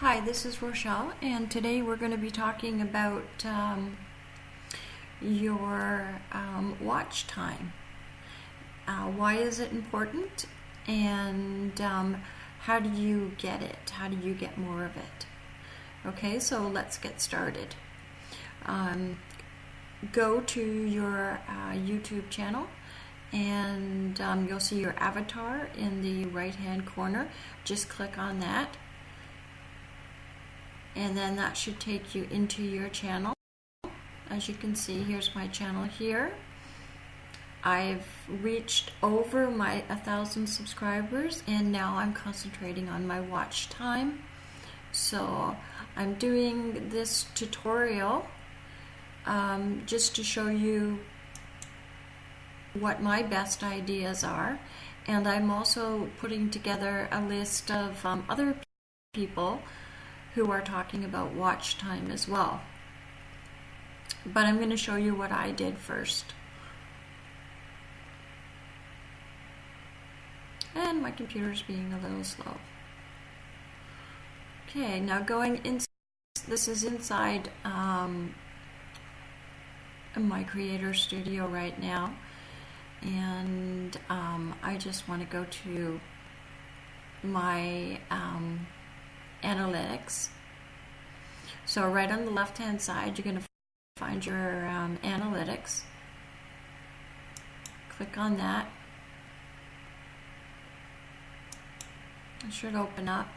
Hi, this is Rochelle, and today we're going to be talking about um, your um, watch time. Uh, why is it important, and um, how do you get it? How do you get more of it? Okay, so let's get started. Um, go to your uh, YouTube channel and um, you'll see your avatar in the right hand corner. Just click on that and then that should take you into your channel. As you can see, here's my channel here. I've reached over my a thousand subscribers and now I'm concentrating on my watch time. So I'm doing this tutorial um, just to show you what my best ideas are and I'm also putting together a list of um, other people who are talking about watch time as well. But I'm going to show you what I did first. And my computer's being a little slow. Okay, now going in, this is inside um, my Creator Studio right now. And um, I just want to go to my um, analytics. So right on the left hand side, you're going to find your um, analytics. Click on that. It should open up.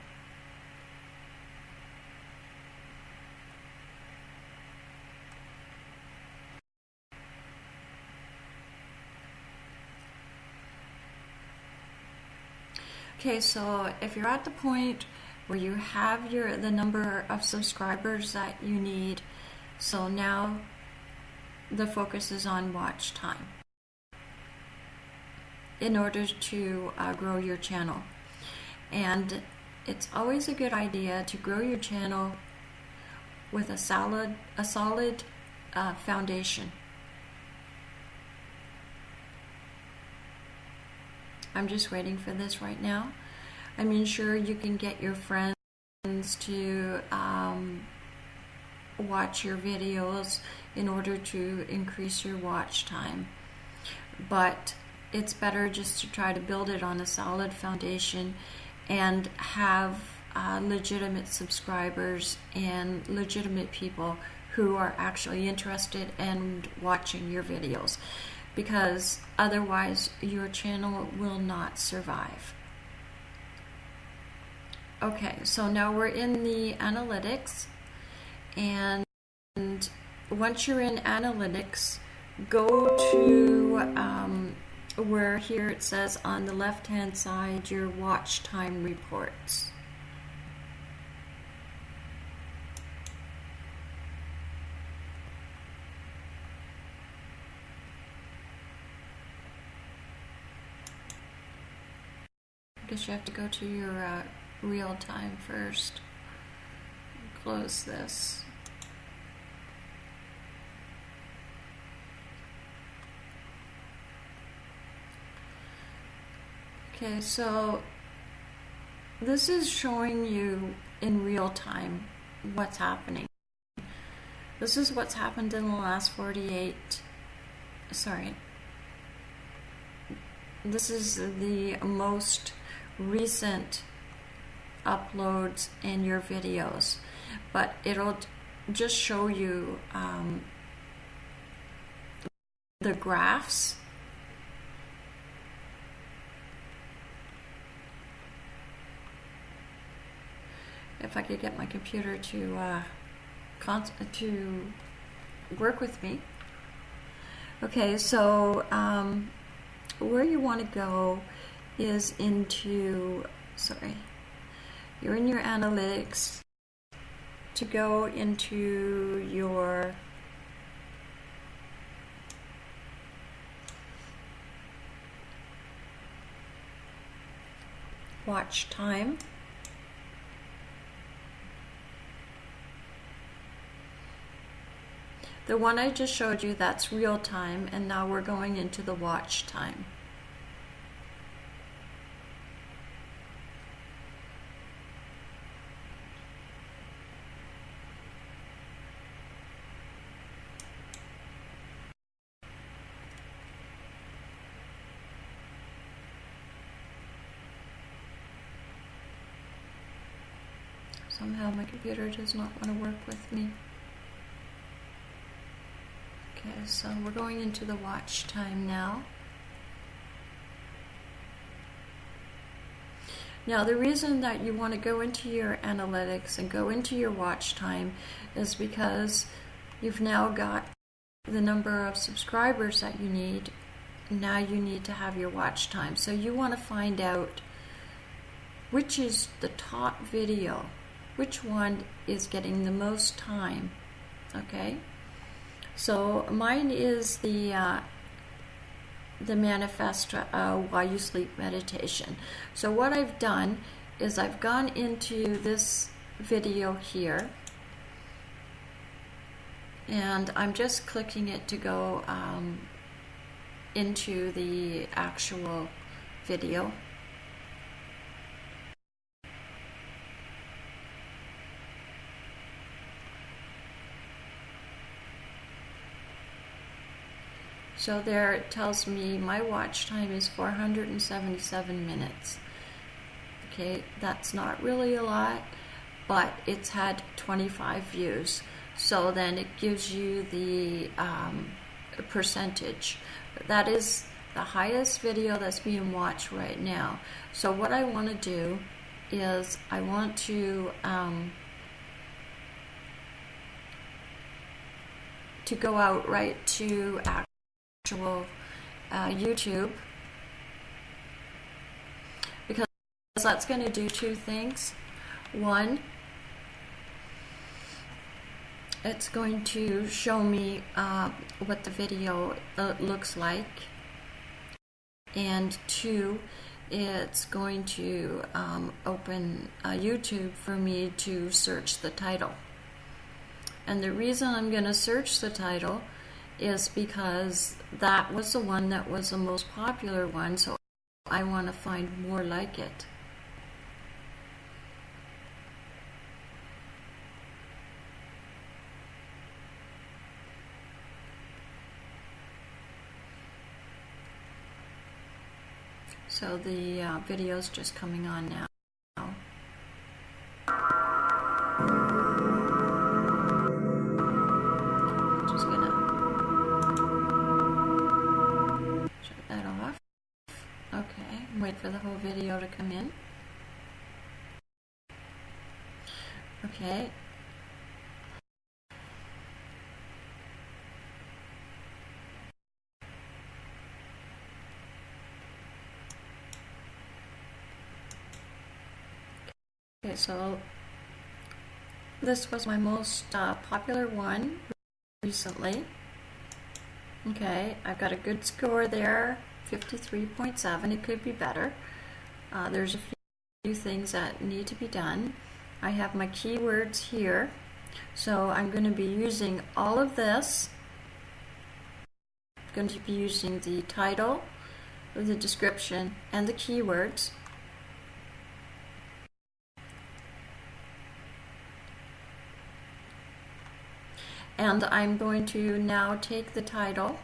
Okay, so if you're at the point where you have your the number of subscribers that you need. So now the focus is on watch time in order to uh, grow your channel. And it's always a good idea to grow your channel with a solid, a solid uh, foundation. I'm just waiting for this right now. I mean, sure, you can get your friends to um, watch your videos in order to increase your watch time. But it's better just to try to build it on a solid foundation and have uh, legitimate subscribers and legitimate people who are actually interested in watching your videos because otherwise your channel will not survive. Okay, so now we're in the analytics and once you're in analytics, go to um, where here it says on the left hand side your watch time reports. I guess you have to go to your uh, real time first. Close this. Okay, so this is showing you in real time what's happening. This is what's happened in the last 48, sorry. This is the most recent uploads in your videos, but it'll just show you um, the graphs if I could get my computer to uh, to work with me. Okay, so um, where you want to go is into, sorry, you're in your analytics to go into your watch time. The one I just showed you, that's real time, and now we're going into the watch time. Somehow my computer does not want to work with me. Okay, so we're going into the watch time now. Now, the reason that you want to go into your analytics and go into your watch time is because you've now got the number of subscribers that you need. Now you need to have your watch time. So you want to find out which is the top video, which one is getting the most time. Okay? So mine is the uh, the manifest uh, while you sleep meditation. So what I've done is I've gone into this video here and I'm just clicking it to go um, into the actual video. So there it tells me my watch time is 477 minutes. Okay, that's not really a lot, but it's had 25 views. So then it gives you the um, percentage. That is the highest video that's being watched right now. So what I want to do is I want to um, to go out right to actual uh, YouTube. Because that's going to do two things. One, it's going to show me uh, what the video uh, looks like. And two it's going to um, open uh, YouTube for me to search the title. And the reason I'm going to search the title is because that was the one that was the most popular one so I want to find more like it So the uh, video is just coming on now. Come in. Okay, Okay, so this was my most uh, popular one recently. Okay, I've got a good score there, 53.7. It could be better. Uh, there's a few things that need to be done. I have my keywords here. So I'm going to be using all of this. I'm going to be using the title, the description, and the keywords. and I'm going to now take the title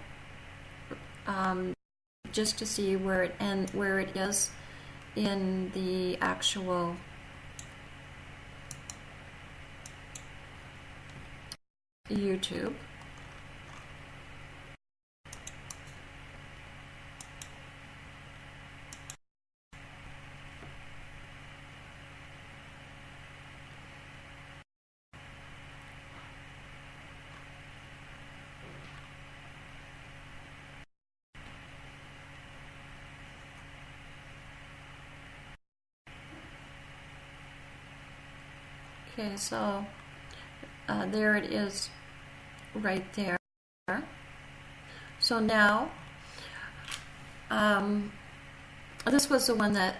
um, just to see where it and where it is in the actual YouTube. Okay, so uh, there it is right there. So now, um, this was the one that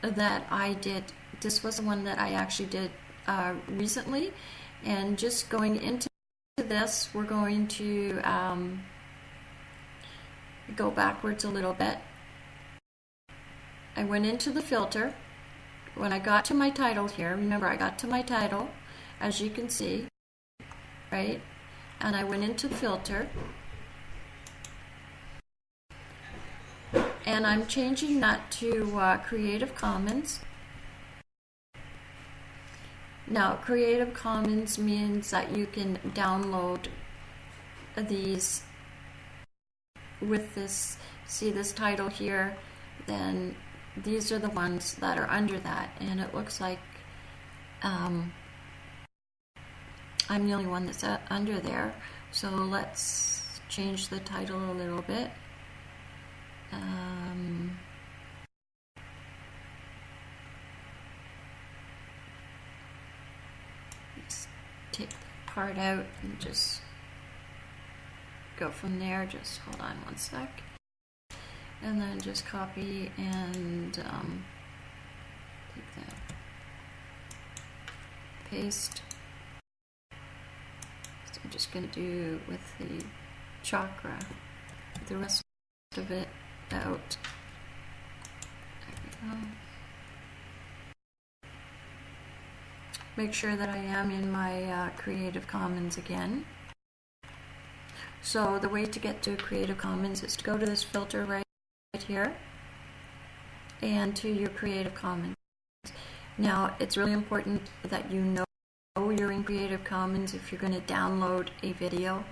that I did. This was the one that I actually did uh, recently, and just going into this, we're going to um, go backwards a little bit. I went into the filter when I got to my title here, remember I got to my title, as you can see, right? And I went into filter. And I'm changing that to uh, Creative Commons. Now, Creative Commons means that you can download these with this, see this title here, then these are the ones that are under that. And it looks like um, I'm the only one that's uh, under there. So let's change the title a little bit. Um, let's take the part out and just go from there. Just hold on one sec. And then just copy and um, take that. Paste. So I'm just going to do with the chakra the rest of it out. Make sure that I am in my uh, Creative Commons again. So the way to get to Creative Commons is to go to this filter right here and to your Creative Commons. Now it's really important that you know you're in Creative Commons if you're going to download a video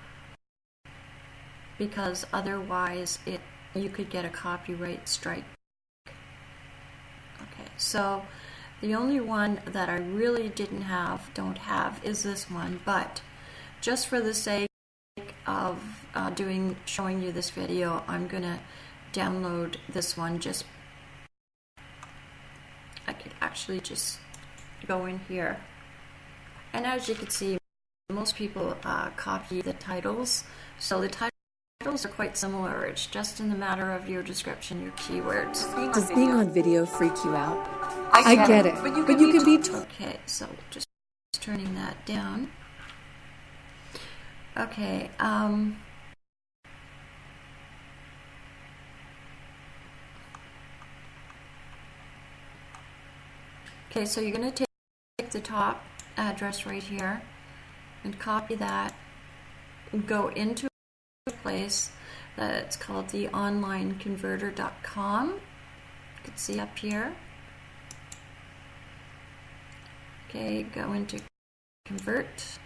because otherwise it you could get a copyright strike. Okay, so the only one that I really didn't have, don't have, is this one, but just for the sake of uh, doing, showing you this video, I'm gonna download this one just, I could actually just go in here. And as you can see, most people uh, copy the titles, so the title Titles are quite similar. It's just in the matter of your description, your keywords. Does being on video freak you out? I get, it, but you can, be, t- Okay, so just turning that down. Okay, um, okay, so you're going to take the top address right here and copy that and go into a place that's called the onlineconverter.com. You can see up here. Okay, go into convert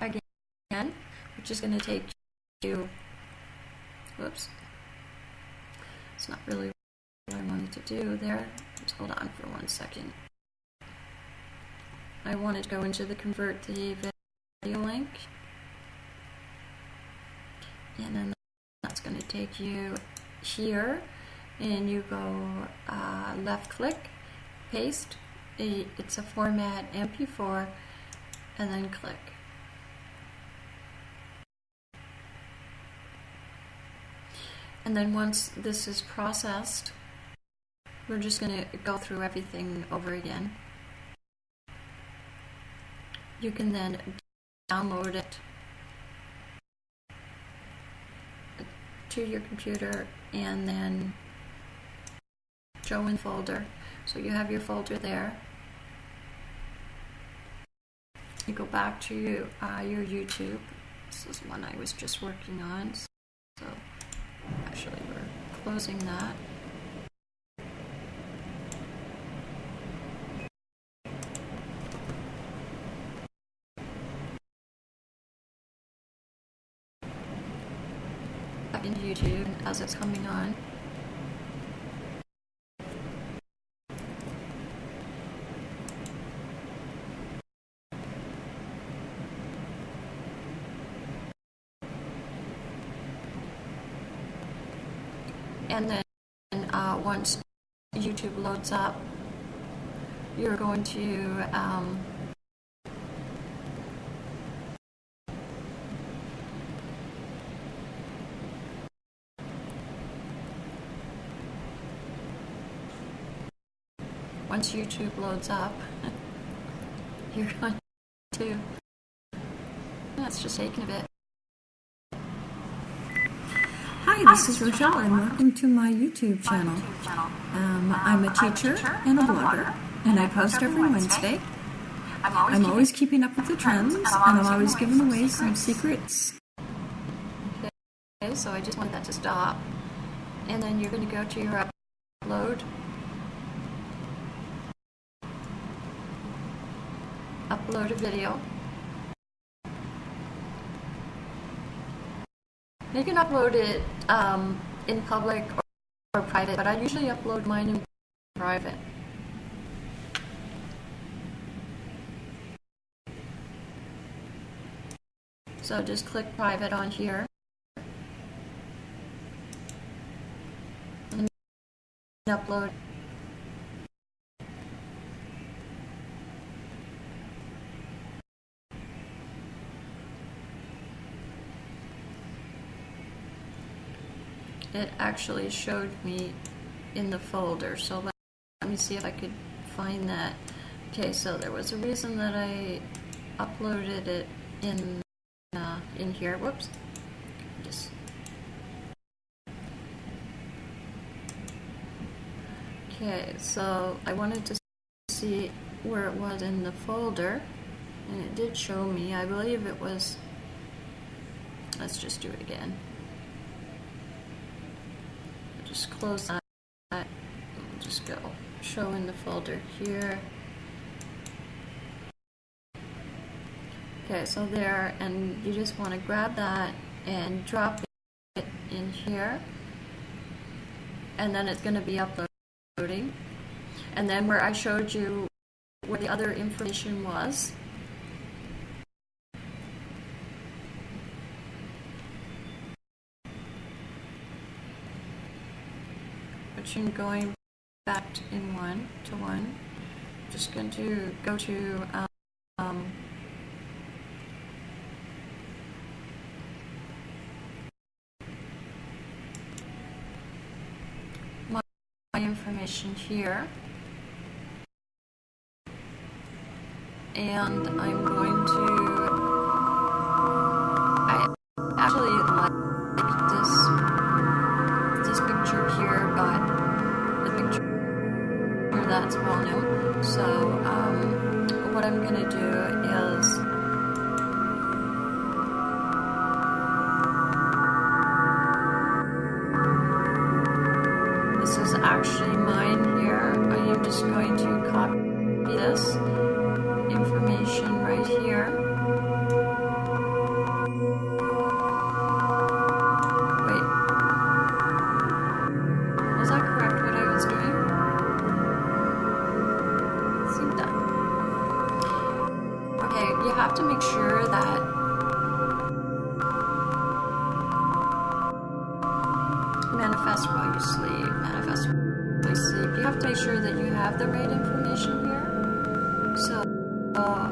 again, which is going to take you, whoops, it's not really what I wanted to do there. Hold on for one second. I wanted to go into the convert the video link. And then that's going to take you here and you go uh, left click paste. It's a format MP4 and then click. And then once this is processed, we're just going to go through everything over again. You can then download it to your computer and then show in folder. So you have your folder there. You go back to uh, your YouTube. This is one I was just working on. So actually we're closing that. Back into YouTube as it's coming on. and then uh, once YouTube loads up, you're going to um, once YouTube loads up, you're going to. That's just taking a bit. Hi, this is Rochelle, and welcome to my YouTube channel. Um, I'm a teacher and a blogger, and I post every Wednesday. I'm always keeping up with the trends, and I'm always giving away some secrets. Okay, so I just want that to stop. And then you're going to go to your upload. Upload a video. You can upload it um, in public or, or private, but I usually upload mine in private. So just click private on here. And upload. It actually showed me in the folder, so let, me see if I could find that. Okay, so there was a reason that I uploaded it in uh, in here. Whoops. Just okay. So I wanted to see where it was in the folder, and it did show me. I believe it was. Let's just do it again. Just close that. We'll just go show in the folder here. Okay, so there, and you just want to grab that and drop it in here. And then it's going to be uploading. And then where I showed you where the other information was, going back in one to one. I'm Just going to go to um, my information here. And I'm going to,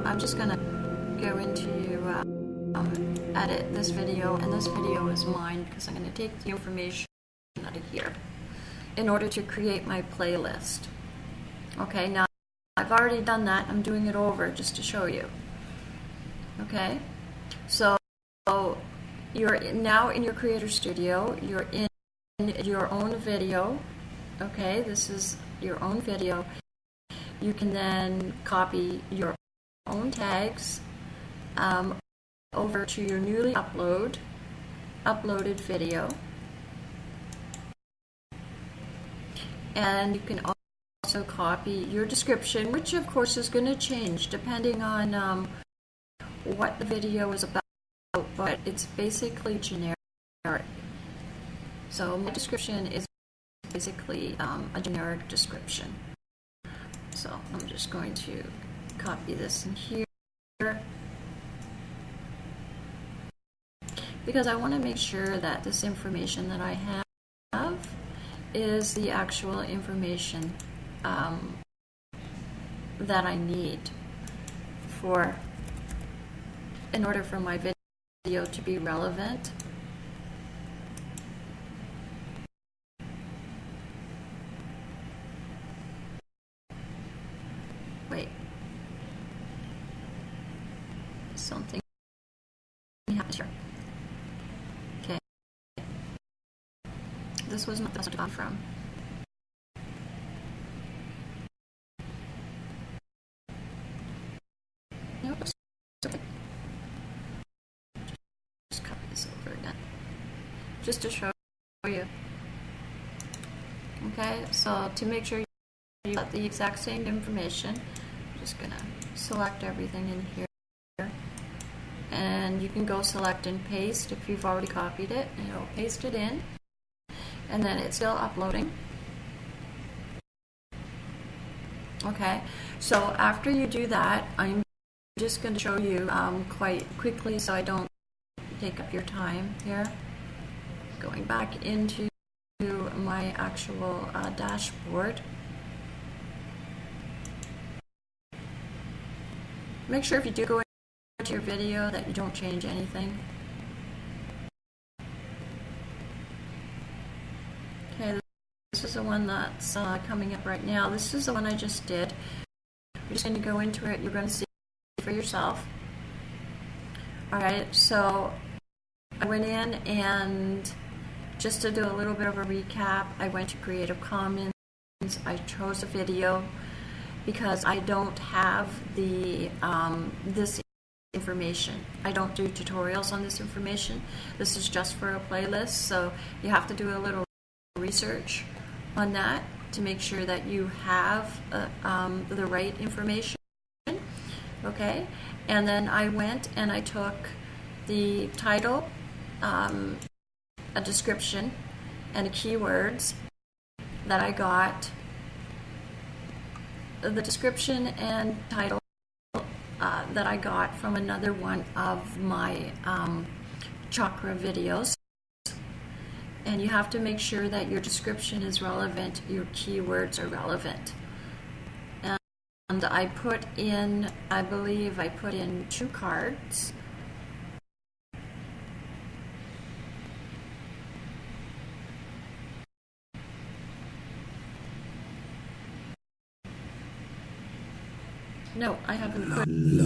I'm just gonna go into uh, um, edit this video, and this video is mine because I'm gonna take the information out of here in order to create my playlist. Okay, now I've already done that. I'm doing it over just to show you. Okay, so you're now in your Creator Studio. You're in your own video. Okay, this is your own video. You can then copy your own tags um, over to your newly upload uploaded video. And you can also copy your description, which of course is going to change depending on um, what the video is about, but it's basically generic. So my description is basically um, a generic description. So I'm just going to copy this in here. Because I want to make sure that this information that I have is the actual information um, that I need for in order for my video to be relevant. Wait. Something happened here. Okay. This was not the to come from. Nope. It's okay. Just copy this over again. Just to show you. Okay, so to make sure you got the exact same information, I'm just gonna select everything in here. And you can go select and paste if you've already copied it, and it'll paste it in. And then it's still uploading. Okay, so after you do that, I'm just going to show you um, quite quickly so I don't take up your time here. Going back into my actual uh, dashboard. Make sure if you do go into your video that you don't change anything. Okay, this is the one that's uh, coming up right now. This is the one I just did. You're just going to go into it. You're going to see for yourself. All right, so I went in and just to do a little bit of a recap, I went to Creative Commons. I chose a video because I don't have the um, this information. I don't do tutorials on this information. This is just for a playlist, so you have to do a little research on that to make sure that you have uh, um, the right information. Okay, and then I went and I took the title, um, a description, and keywords that I got the description and title uh, that I got from another one of my um, chakra videos. And you have to make sure that your description is relevant, your keywords are relevant. And I put in, I believe I put in two cards. No, I haven't put in,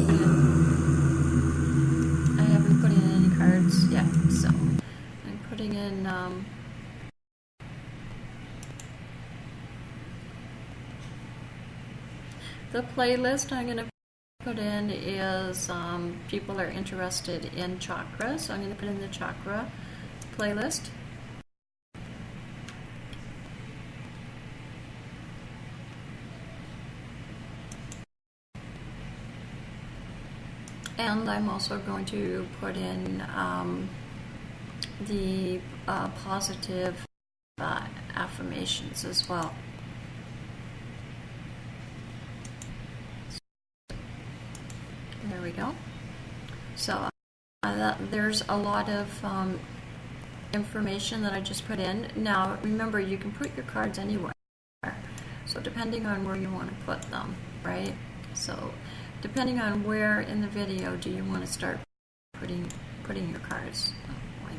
I haven't put in any cards yet, so I'm putting in um, the playlist I'm going to put in is um, people are interested in chakra, so I'm going to put in the chakra playlist. And I'm also going to put in um, the uh, positive uh, affirmations as well. There we go. So uh, that, there's a lot of um, information that I just put in. Now remember, you can put your cards anywhere. So depending on where you want to put them, right? So depending on where in the video do you want to start putting putting your cards. Oh,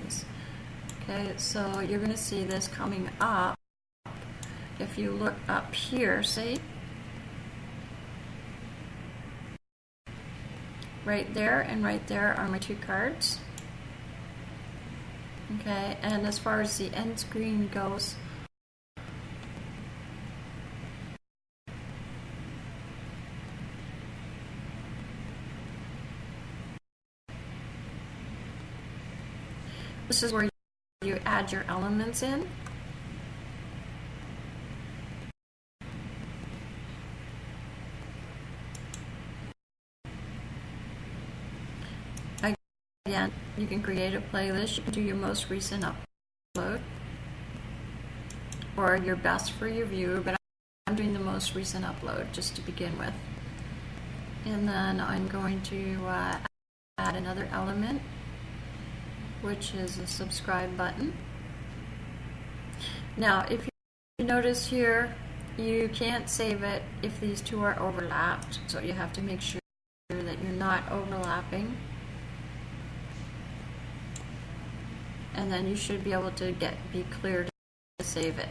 okay, so you're going to see this coming up. If you look up here, see? Right there and right there are my two cards. Okay, and as far as the end screen goes, This is where you add your elements in. Again, you can create a playlist, you can do your most recent upload or your best for your viewer, but I'm doing the most recent upload just to begin with. And then I'm going to uh, add another element which is a subscribe button. Now, if you notice here, you can't save it if these two are overlapped, so you have to make sure that you're not overlapping. And then you should be able to get be clear to save it.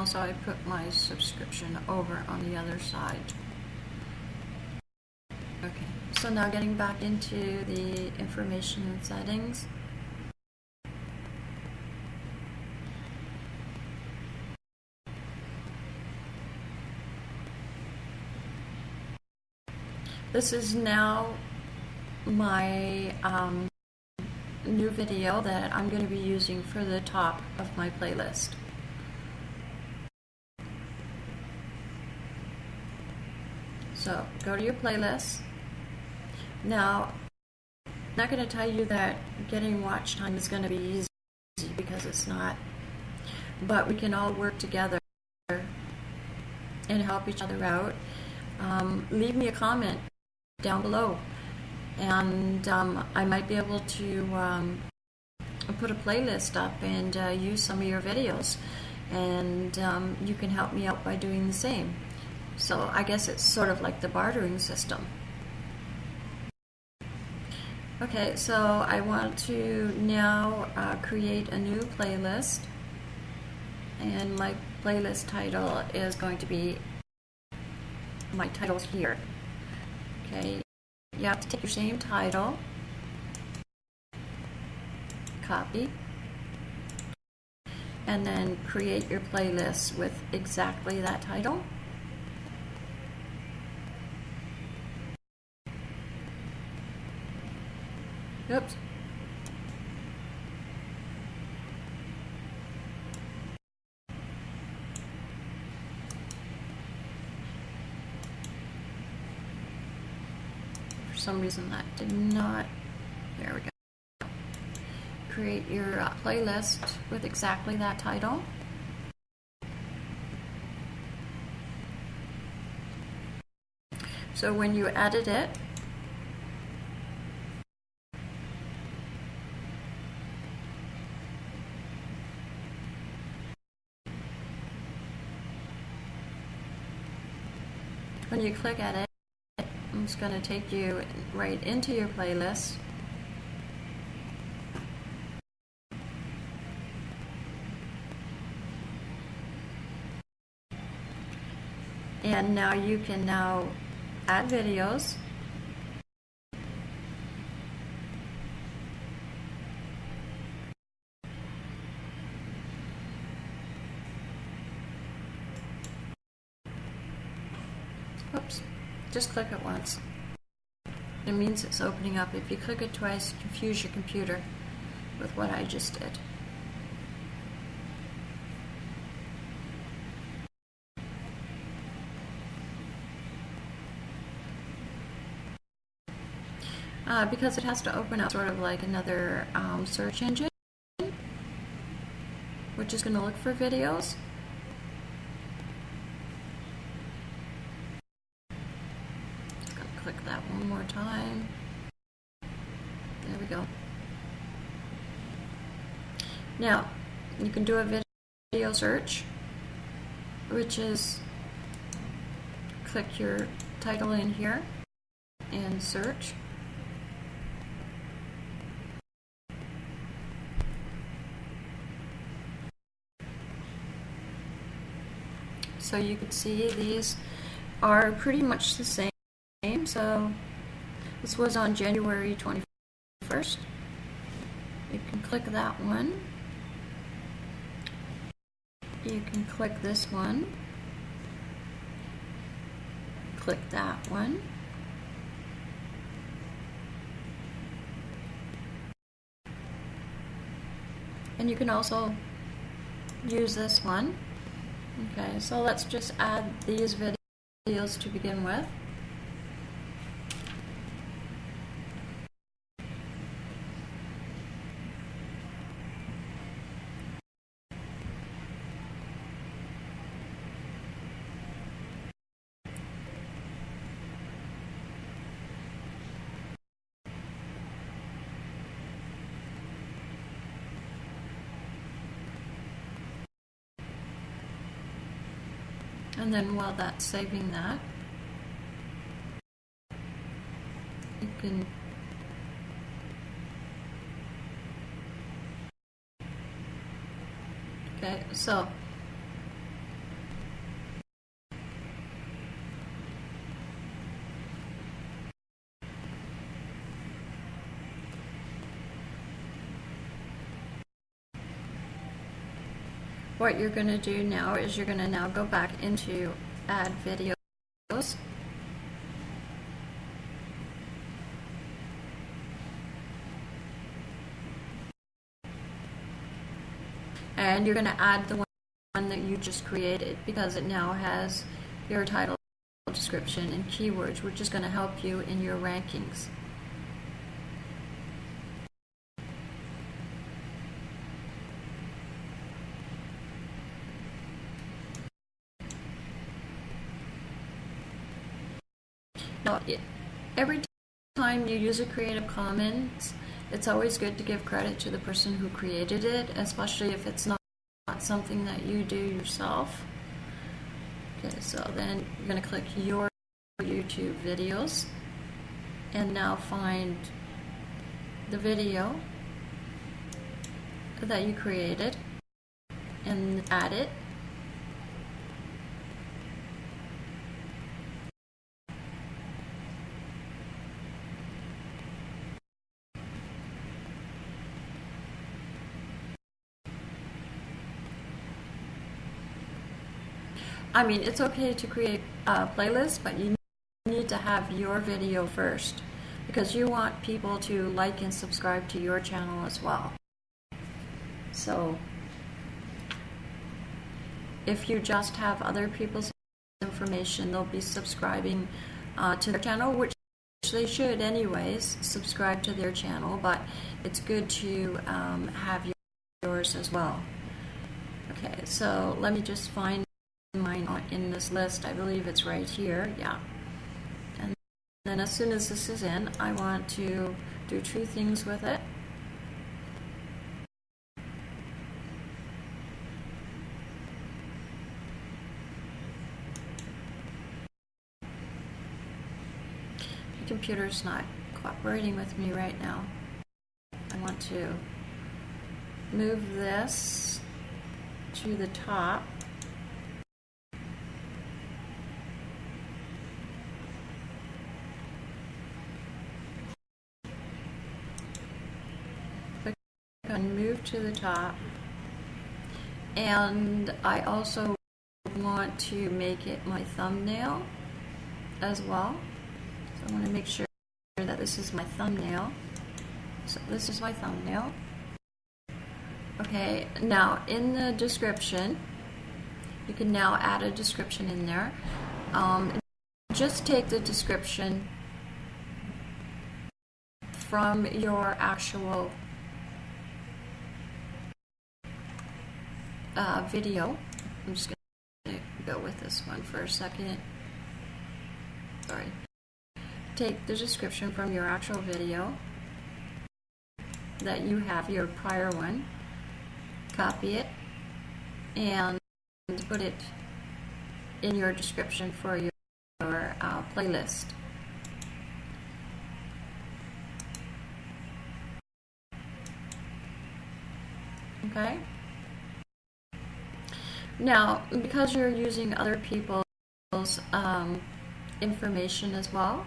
Also I put my subscription over on the other side. Okay, so now getting back into the information settings. This is now my um, new video that I'm going to be using for the top of my playlist. So go to your playlist. Now, I'm not going to tell you that getting watch time is going to be easy because it's not. But we can all work together and help each other out. Um, leave me a comment down below, and um, I might be able to um, put a playlist up and uh, use some of your videos. And um, you can help me out by doing the same. So I guess it's sort of like the bartering system. Okay, so I want to now uh, create a new playlist and my playlist title is going to be my titles here. Okay, you have to take your same title, copy, and then create your playlist with exactly that title. Oops. For some reason that did not, there we go. Create your uh, playlist with exactly that title. So when you edit it, when you click at it, it's going to take you right into your playlist. And now you can now add videos. Oops, just click it once. It means it's opening up. If you click it twice, confuse your computer with what I just did. Uh, because it has to open up sort of like another um, search engine, which is going to look for videos. Just going to click that one more time. There we go. Now, you can do a video search, which is click your title in here and search. So you can see these are pretty much the same. So this was on January 21st. You can click that one. You can click this one. Click that one. And you can also use this one. Okay, so let's just add these videos to begin with. And then while that's saving that, you can Okay, so What you're going to do now is you're going to now go back into add videos. And you're going to add the one that you just created because it now has your title, description, and keywords, which is going to help you in your rankings. Now every time you use a creative commons it's always good to give credit to the person who created it especially if it's not something that you do yourself. Okay, so then you're going to click your YouTube videos and now find the video that you created and add it I mean, it's okay to create a playlist, but you need to have your video first because you want people to like and subscribe to your channel as well. So if you just have other people's information, they'll be subscribing uh, to their channel, which they should anyways, subscribe to their channel, but it's good to um, have yours as well. Okay, so let me just find mine in this list. I believe it's right here. Yeah. And then as soon as this is in, I want to do two things with it. The computer's not cooperating with me right now. I want to move this to the top. and move to the top. And I also want to make it my thumbnail as well. So I want to make sure that this is my thumbnail. So this is my thumbnail. Okay, now in the description, you can now add a description in there. Um, just take the description from your actual uh, video. I'm just going to go with this one for a second. Sorry. Take the description from your actual video that you have, your prior one, copy it, and put it in your description for your, your uh, playlist. Okay? Now, because you're using other people's um, information as well,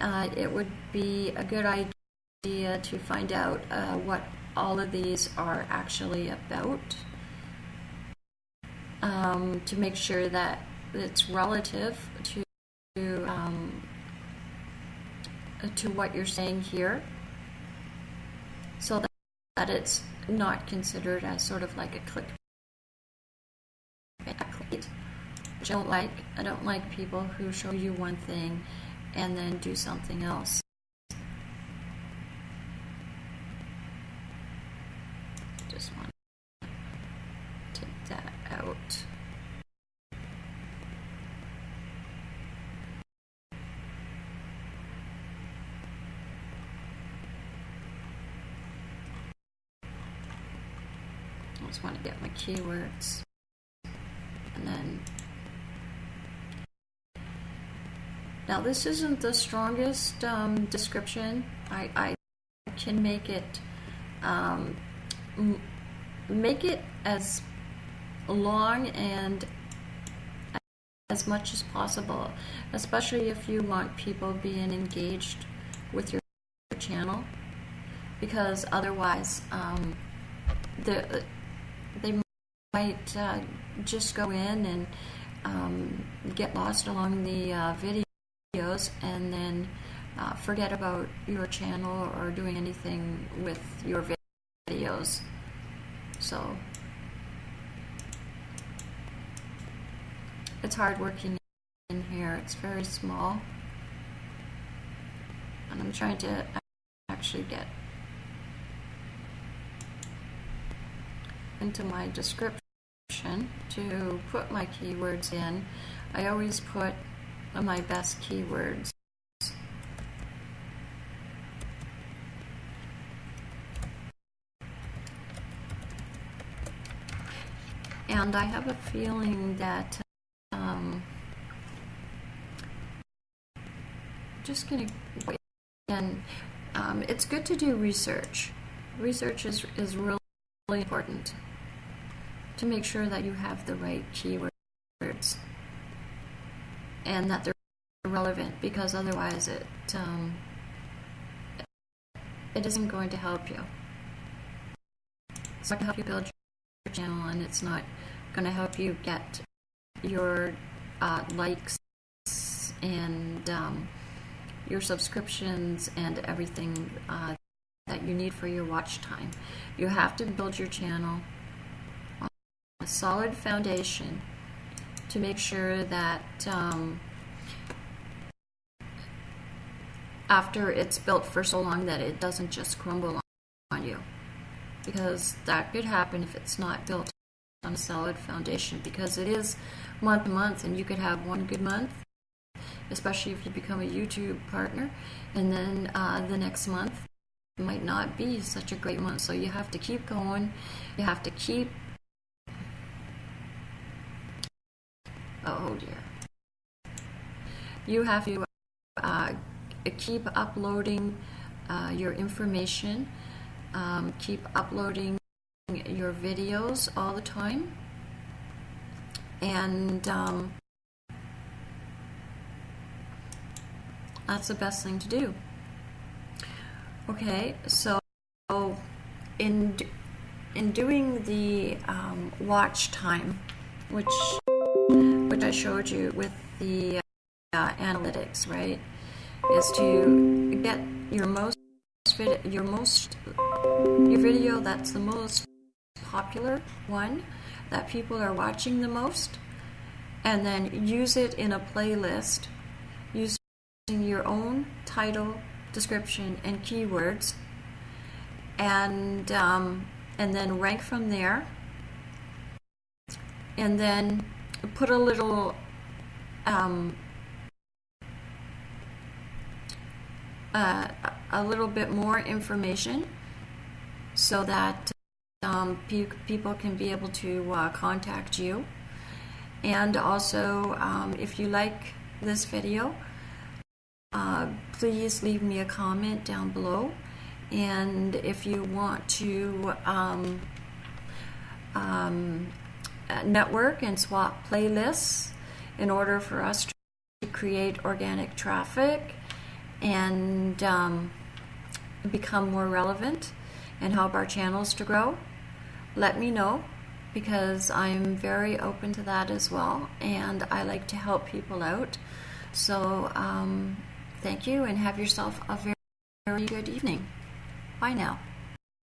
uh, it would be a good idea to find out uh, what all of these are actually about um, to make sure that it's relative to um, to what you're saying here so that, that it's not considered as sort of like a click I don't like. I don't like people who show you one thing and then do something else. Just want to take that out. I just want to get my keywords and then now this isn't the strongest um, description. I, I can make it um, make it as long and as much as possible especially if you want people being engaged with your channel because otherwise um, the, they might uh, just go in and um, get lost along the uh, videos and then uh, forget about your channel or doing anything with your videos. So it's hard working in here. It's very small. And I'm trying to actually get into my description to put my keywords in. I always put my best keywords. And I have a feeling that um, just gonna wait. And um, it's good to do research. Research is is really important to make sure that you have the right keywords and that they're relevant because otherwise it um, it isn't going to help you. It's not going to help you build your channel and it's not going to help you get your uh, likes and um, your subscriptions and everything uh, that you need for your watch time. You have to build your channel on a solid foundation to make sure that um, after it's built for so long that it doesn't just crumble on you. Because that could happen if it's not built on a solid foundation because it is month to month and you could have one good month especially if you become a YouTube partner and then uh, the next month might not be such a great month. So you have to keep going. You have to keep oh dear you have to uh, keep uploading uh, your information, um, keep uploading your videos all the time, and um, that's the best thing to do. Okay, so in in doing the um, watch time, which I showed you with the uh, analytics, right? is to get your most your most your video that's the most popular one that people are watching the most and then use it in a playlist using your own title description and keywords and um, and then rank from there and then put a little um, uh, a little bit more information so that um, pe people can be able to uh, contact you. And also, um, if you like this video, uh, please leave me a comment down below. And if you want to um, um network and swap playlists in order for us to create organic traffic, and um, become more relevant and help our channels to grow, let me know because I'm very open to that as well and I like to help people out. So um, thank you and have yourself a very, very good evening. Bye now.